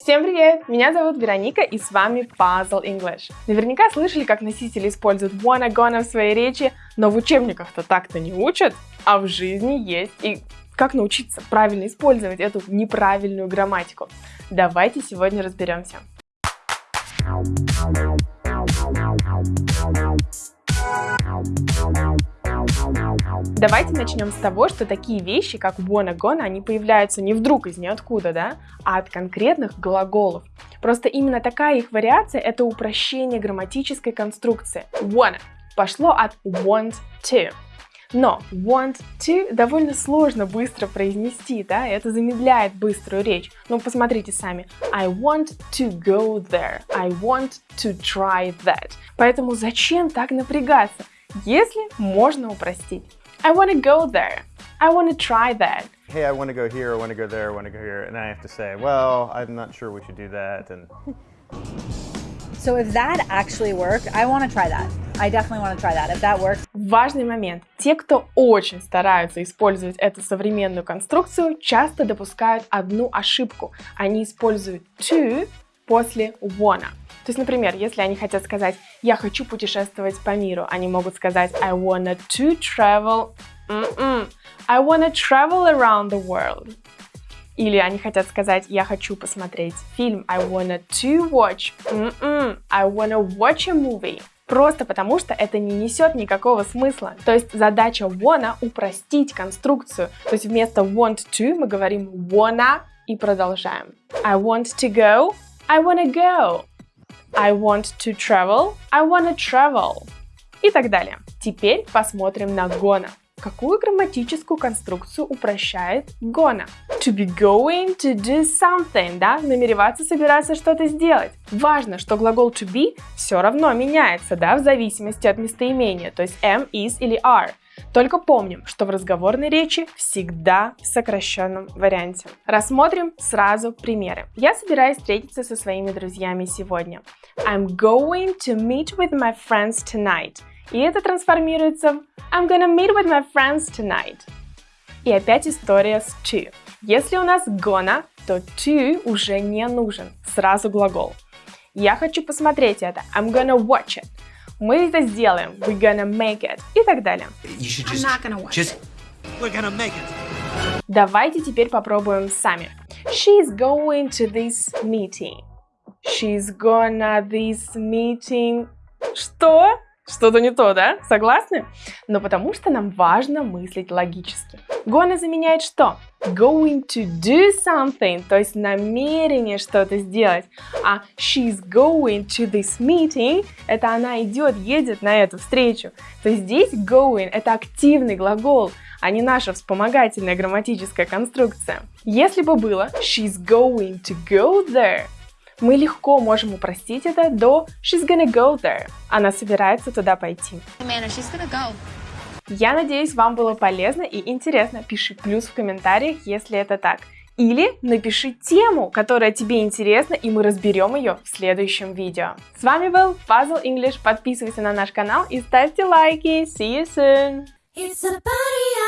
Всем привет! Меня зовут Вероника и с вами Puzzle English. Наверняка слышали, как носители используют wanna gonna в своей речи, но в учебниках-то так-то не учат, а в жизни есть. И как научиться правильно использовать эту неправильную грамматику? Давайте сегодня разберемся. Давайте начнем с того, что такие вещи, как wanna gonna, они появляются не вдруг из ниоткуда, да, а от конкретных глаголов. Просто именно такая их вариация – это упрощение грамматической конструкции. Wanna пошло от want to. Но want to довольно сложно быстро произнести, да, это замедляет быструю речь. Ну, посмотрите сами. I want to go there. I want to try that. Поэтому зачем так напрягаться, если можно упростить? I want to go there. I want to try that. Hey, I want to go here, I want to go there, I want to go here. And I have to say, well, I'm not sure we should do that. And So if that actually worked, I want to try that. I definitely want to try that. If that works. Важный момент. Те, кто очень стараются использовать эту современную конструкцию, часто допускают одну ошибку. Они используют to после wanna. То есть, например, если они хотят сказать «я хочу путешествовать по миру», они могут сказать «I wanna to travel...» Mm-mm. «I wanna travel around the world». Или они хотят сказать «я хочу посмотреть фильм», «I wanna to watch...» Mm-mm. «I wanna watch a movie». Просто потому, что это не несет никакого смысла. То есть задача wanna упростить конструкцию. То есть вместо want to мы говорим wanna и продолжаем. I want to go, I wanna go. I want to travel, I wanna travel. И так далее. Теперь посмотрим на gonna. Какую грамматическую конструкцию упрощает gonna? To be going to do something, да? Намереваться, собираться что-то сделать. Важно, что глагол to be все равно меняется, да, в зависимости от местоимения, то есть am, is или are. Только помним, что в разговорной речи всегда в сокращенном варианте. Рассмотрим сразу примеры. Я собираюсь встретиться со своими друзьями сегодня. I'm going to meet with my friends tonight. И это трансформируется в I'm gonna meet with my friends tonight. И опять история с to. Если у нас gonna, то to уже не нужен. Сразу глагол. Я хочу посмотреть это. I'm gonna watch it. Мы это сделаем. We're gonna make it. И так далее. Just, just. Давайте теперь попробуем сами. She's going to this meeting. She's gonna this meeting. Что? Что-то не то, да? Согласны? Но потому что нам важно мыслить логически. Gonna заменяет что? Going to do something, то есть намерение что-то сделать. А she's going to this meeting, это она идет, едет на эту встречу. То есть здесь going это активный глагол, а не наша вспомогательная грамматическая конструкция. Если бы было she's going to go there, мы легко можем упростить это до she's gonna go there. Она собирается туда пойти. Amanda, she's gonna go. Я надеюсь, вам было полезно и интересно. Пиши плюс в комментариях, если это так. Или напиши тему, которая тебе интересна, и мы разберем ее в следующем видео. С вами был Puzzle English. Подписывайся на наш канал и ставьте лайки. See you soon! It's a party.